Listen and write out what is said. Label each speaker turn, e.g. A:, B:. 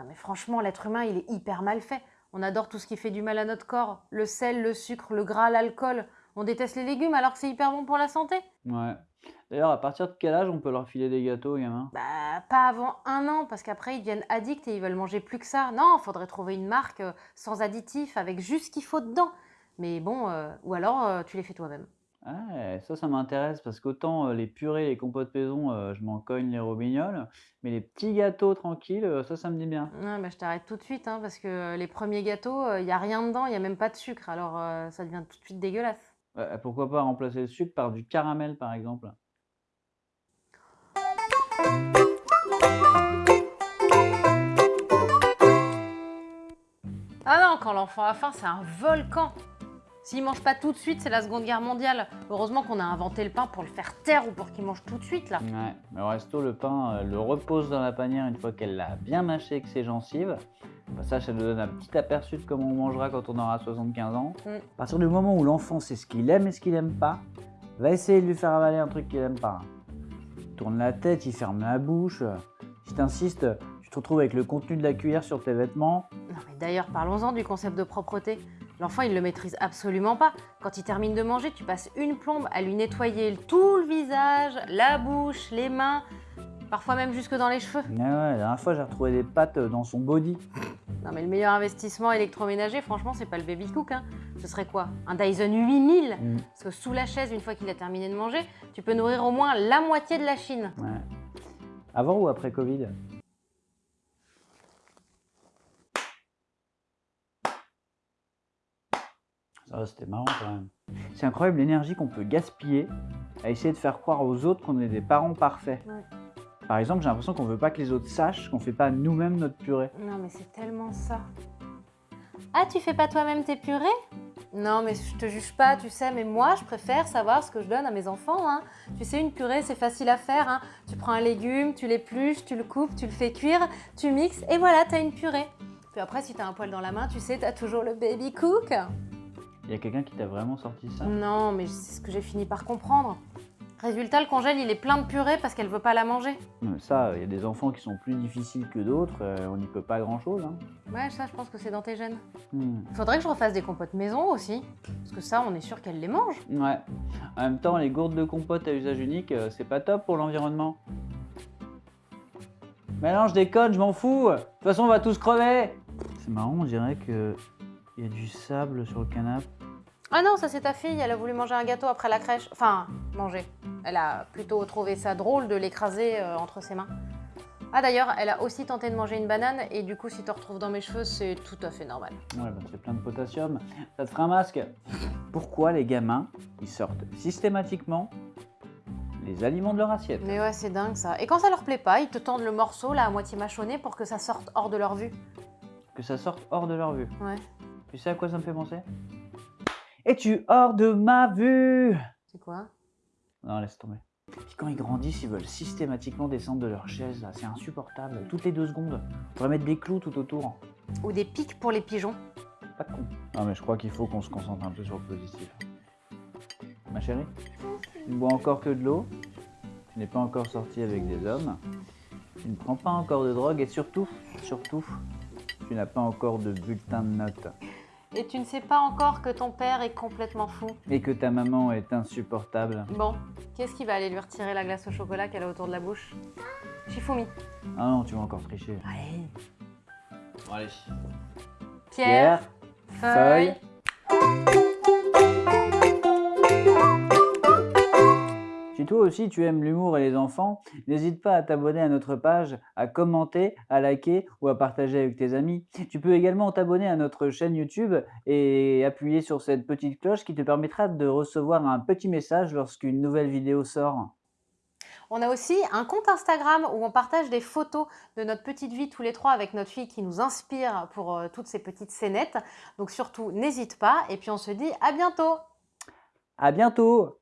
A: Non mais franchement, l'être humain, il est hyper mal fait. On adore tout ce qui fait du mal à notre corps. Le sel, le sucre, le gras, l'alcool. On déteste les légumes alors que c'est hyper bon pour la santé.
B: Ouais. D'ailleurs, à partir de quel âge on peut leur filer des gâteaux aux gamins?
A: Bah, pas avant un an, parce qu'après, ils deviennent addicts et ils veulent manger plus que ça. Non, faudrait trouver une marque euh, sans additifs, avec juste ce qu'il faut dedans. Mais bon, euh, ou alors euh, tu les fais toi-même.
B: Ouais, ça, ça m'intéresse parce qu'autant euh, les purées, les compotes maison, euh, je m'en cogne les robignoles, mais les petits gâteaux tranquilles, euh, ça, ça me dit bien.
A: Ouais, bah, je t'arrête tout de suite, hein, parce que euh, les premiers gâteaux, il n'y a rien dedans, il n'y a même pas de sucre, alors ça devient tout de suite dégueulasse.
B: Ouais, pourquoi pas remplacer le sucre par du caramel, par exemple?
A: Ah non, quand l'enfant a faim, c'est un volcan. S'il mange pas tout de suite, c'est la Seconde Guerre mondiale. Heureusement qu'on a inventé le pain pour le faire taire ou pour qu'il mange tout de suite, là.
B: Ouais, mais au resto, le pain, euh, le repose dans la panière une fois qu'elle l'a bien mâché avec ses gencives. Au passage, ça nous donne un petit aperçu de comment on mangera quand on aura 75 ans.
A: Mm.
B: À partir du moment où l'enfant sait ce qu'il aime et ce qu'il aime pas, va essayer de lui faire avaler un truc qu'il aime pas. Il tourne la tête, il ferme la bouche. Si t'insistes, tu te retrouves avec le contenu de la cuillère sur tes vêtements.
A: Non, mais d'ailleurs, parlons-en du concept de propreté. L'enfant, il le maîtrise absolument pas. Quand il termine de manger, tu passes une plombe à lui nettoyer tout le visage, la bouche, les mains, parfois même jusque dans les cheveux.
B: Mais ouais, la dernière fois, j'ai retrouvé des pattes dans son body.
A: Non, mais le meilleur investissement électroménager, franchement, c'est pas le baby cook. Hein. Ce serait quoi? Un Dyson 8000
B: Mm.
A: Parce que sous la chaise, une fois qu'il a terminé de manger, tu peux nourrir au moins la moitié de la Chine.
B: Ouais. Avant ou après Covid? Ça, c'était marrant quand même. C'est incroyable l'énergie qu'on peut gaspiller à essayer de faire croire aux autres qu'on est des parents parfaits.
A: Ouais.
B: Par exemple, j'ai l'impression qu'on veut pas que les autres sachent qu'on fait pas nous-mêmes notre purée.
A: Non, mais c'est tellement ça. Ah, tu fais pas toi-même tes purées? Non, mais je te juge pas, tu sais, mais moi, je préfère savoir ce que je donne à mes enfants. hein. Tu sais, une purée, c'est facile à faire. hein. Tu prends un légume, tu l'épluches, tu le coupes, tu le fais cuire, tu mixes, et voilà, t'as une purée. Puis après, si t'as un poil dans la main, tu sais, t'as toujours le baby cook.
B: Il y a quelqu'un qui t'a vraiment sorti ça?
A: Non, mais c'est ce que j'ai fini par comprendre. Résultat, le congèle, il est plein de purée parce qu'elle veut pas la manger.
B: Ça, il y a des enfants qui sont plus difficiles que d'autres, euh, on n'y peut pas grand-chose. hein.
A: Ouais, ça, je pense que c'est dans tes gènes.
B: Hmm.
A: Faudrait que je refasse des compotes maison aussi. Parce que ça, on est sûr qu'elle les mange.
B: Ouais. En même temps, les gourdes de compote à usage unique, euh, c'est pas top pour l'environnement. Mais non, je déconne, je m'en fous. De toute façon, on va tous crever. C'est marrant, on dirait que il y a du sable sur le canapé.
A: Ah non, ça c'est ta fille, elle a voulu manger un gâteau après la crèche. Enfin, manger. Elle a plutôt trouvé ça drôle de l'écraser euh, entre ses mains. Ah d'ailleurs, elle a aussi tenté de manger une banane et du coup, si tu retrouves dans mes cheveux, c'est tout à fait normal.
B: Ouais, bah, c'est plein de potassium. Ça te fera un masque. Pourquoi les gamins, ils sortent systématiquement les aliments de leur assiette?
A: Mais ouais, c'est dingue ça. Et quand ça leur plaît pas, ils te tendent le morceau là à moitié mâchonné pour que ça sorte hors de leur vue.
B: Que ça sorte hors de leur vue.
A: Ouais.
B: Tu sais à quoi ça me fait penser? Es-tu hors de ma vue?
A: C'est quoi?
B: Non, laisse tomber. Puis quand ils grandissent, ils veulent systématiquement descendre de leur chaise. là. C'est insupportable. Toutes les deux secondes. On pourrait mettre des clous tout autour.
A: Ou des pics pour les pigeons.
B: Pas de con. Non, mais je crois qu'il faut qu'on se concentre un peu sur le positif. Ma chérie, tu ne bois encore que de l'eau. Tu n'es pas encore sorti avec des hommes. Tu ne prends pas encore de drogue. Et surtout, surtout, tu n'as pas encore de bulletin de notes.
A: Et tu ne sais pas encore que ton père est complètement fou.
B: Et que ta maman est insupportable.
A: Bon, qu'est-ce qui va aller lui retirer la glace au chocolat qu'elle a autour de la bouche? Shifumi.
B: Ah non, tu vas encore tricher.
A: Allez.
B: Bon, allez.
A: Pierre, feuille.
B: Si toi aussi tu aimes l'humour et les enfants, n'hésite pas à t'abonner à notre page, à commenter, à liker ou à partager avec tes amis. Tu peux également t'abonner à notre chaîne YouTube et appuyer sur cette petite cloche qui te permettra de recevoir un petit message lorsqu'une nouvelle vidéo sort.
A: On a aussi un compte Instagram où on partage des photos de notre petite vie tous les trois avec notre fille qui nous inspire pour euh, toutes ces petites scénettes. Donc surtout, n'hésite pas et puis on se dit à bientôt
B: À bientôt